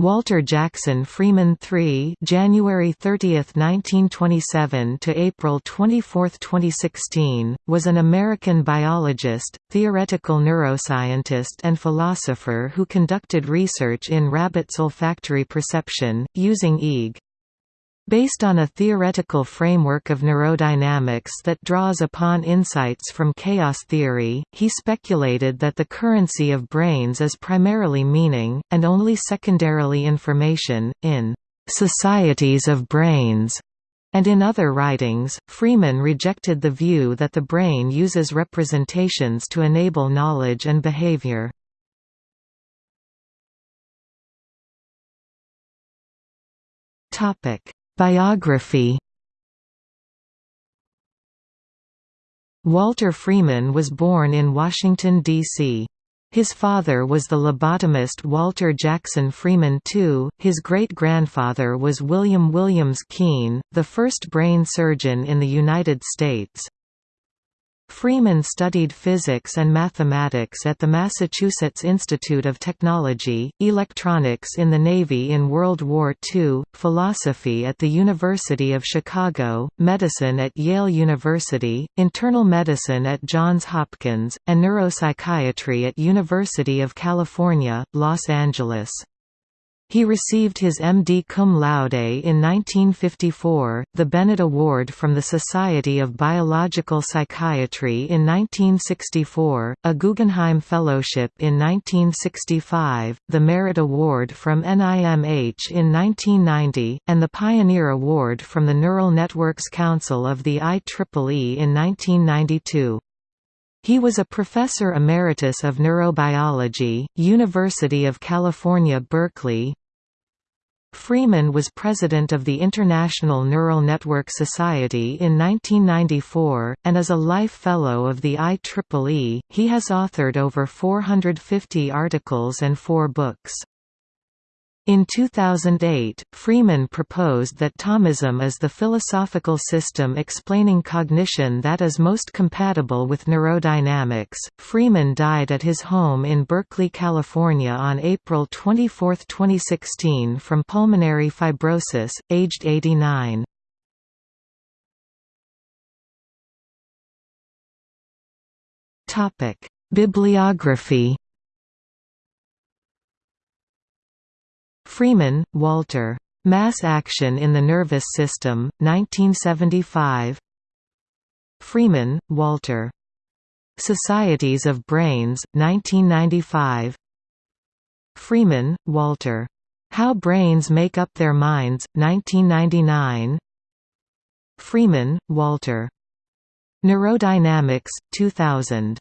Walter Jackson Freeman III January 30, 1927 to April 24, 2016, was an American biologist, theoretical neuroscientist and philosopher who conducted research in rabbits' olfactory perception, using EEG. Based on a theoretical framework of neurodynamics that draws upon insights from chaos theory, he speculated that the currency of brains is primarily meaning, and only secondarily information, in "...societies of brains." And in other writings, Freeman rejected the view that the brain uses representations to enable knowledge and behavior. Topic Biography Walter Freeman was born in Washington, D.C. His father was the lobotomist Walter Jackson Freeman II, his great-grandfather was William Williams Keen, the first brain surgeon in the United States. Freeman studied physics and mathematics at the Massachusetts Institute of Technology, electronics in the Navy in World War II, philosophy at the University of Chicago, medicine at Yale University, internal medicine at Johns Hopkins, and neuropsychiatry at University of California, Los Angeles. He received his M.D. cum laude in 1954, the Bennett Award from the Society of Biological Psychiatry in 1964, a Guggenheim Fellowship in 1965, the Merit Award from NIMH in 1990, and the Pioneer Award from the Neural Networks Council of the IEEE in 1992. He was a professor emeritus of neurobiology, University of California Berkeley, Freeman was president of the International Neural Network Society in 1994, and as a Life Fellow of the IEEE, he has authored over 450 articles and four books. In 2008, Freeman proposed that Thomism is the philosophical system explaining cognition that is most compatible with neurodynamics. Freeman died at his home in Berkeley, California on April 24, 2016 from pulmonary fibrosis, aged 89. Topic: Bibliography Freeman, Walter. Mass Action in the Nervous System, 1975 Freeman, Walter. Societies of Brains, 1995 Freeman, Walter. How Brains Make Up Their Minds, 1999 Freeman, Walter. Neurodynamics, 2000